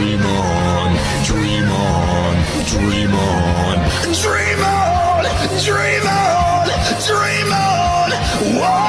Dream on, dream on, dream on, dream on, dream on, dream on. Whoa!